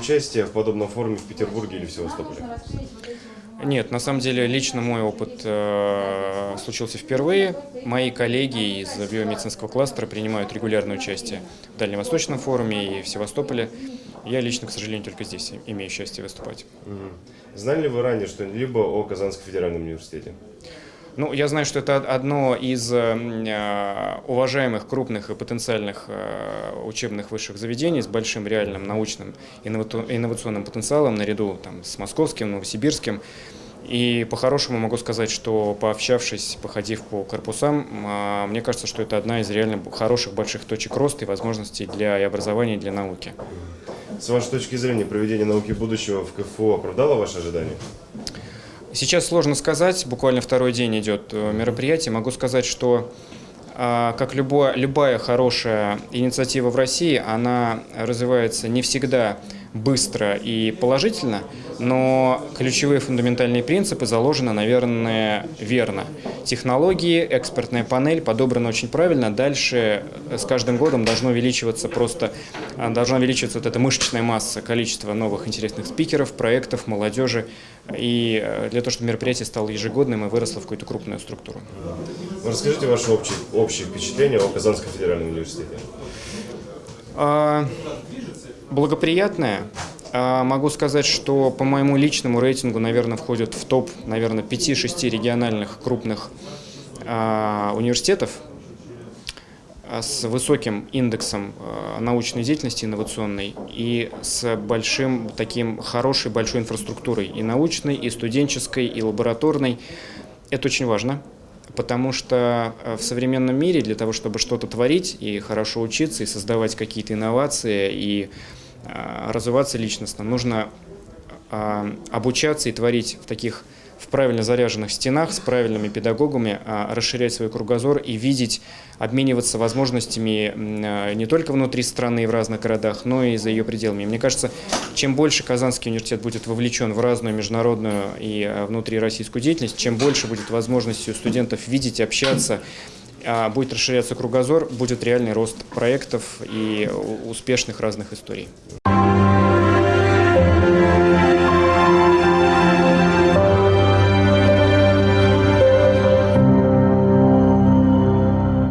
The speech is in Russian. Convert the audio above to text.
участие в подобном форуме в Петербурге или в Севастополе? Нет, на самом деле лично мой опыт э, случился впервые. Мои коллеги из биомедицинского кластера принимают регулярное участие в Дальневосточном форуме и в Севастополе. Я лично, к сожалению, только здесь имею счастье выступать. Мгм. Знали ли вы ранее что-либо о Казанском федеральном университете? Ну, я знаю, что это одно из э, уважаемых, крупных и потенциальных э, учебных высших заведений с большим реальным научным инновационным потенциалом наряду там, с московским, новосибирским. И по-хорошему могу сказать, что пообщавшись, походив по корпусам, а, мне кажется, что это одна из реально хороших больших точек роста и возможностей для и образования, и для науки. С вашей точки зрения, проведение науки будущего в КФУ оправдало ваши ожидания? Сейчас сложно сказать, буквально второй день идет э, мероприятие. Могу сказать, что а, как любое, любая хорошая инициатива в России, она развивается не всегда быстро и положительно, но ключевые фундаментальные принципы заложены, наверное, верно. Технологии, экспертная панель подобрана очень правильно. Дальше э, с каждым годом должно увеличиваться просто, а, должна увеличиваться вот эта мышечная масса, количество новых интересных спикеров, проектов, молодежи. И э, для того, чтобы мероприятие стало ежегодным и выросло в какую-то крупную структуру. Ну, Расскажите ваши общие, общие впечатления о Казанском федеральном университете. А, Благоприятная. Могу сказать, что по моему личному рейтингу, наверное, входит в топ, наверное, 5-6 региональных крупных а, университетов а, с высоким индексом а, научной деятельности инновационной и с большим таким хорошей большой инфраструктурой и научной, и студенческой, и лабораторной. Это очень важно, потому что в современном мире для того, чтобы что-то творить и хорошо учиться, и создавать какие-то инновации, и развиваться личностно, нужно э, обучаться и творить в таких в правильно заряженных стенах с правильными педагогами, а, расширять свой кругозор и видеть, обмениваться возможностями э, не только внутри страны и в разных городах, но и за ее пределами. Мне кажется, чем больше Казанский университет будет вовлечен в разную международную и э, внутрироссийскую деятельность, чем больше будет возможностей у студентов видеть, общаться, будет расширяться кругозор, будет реальный рост проектов и успешных разных историй.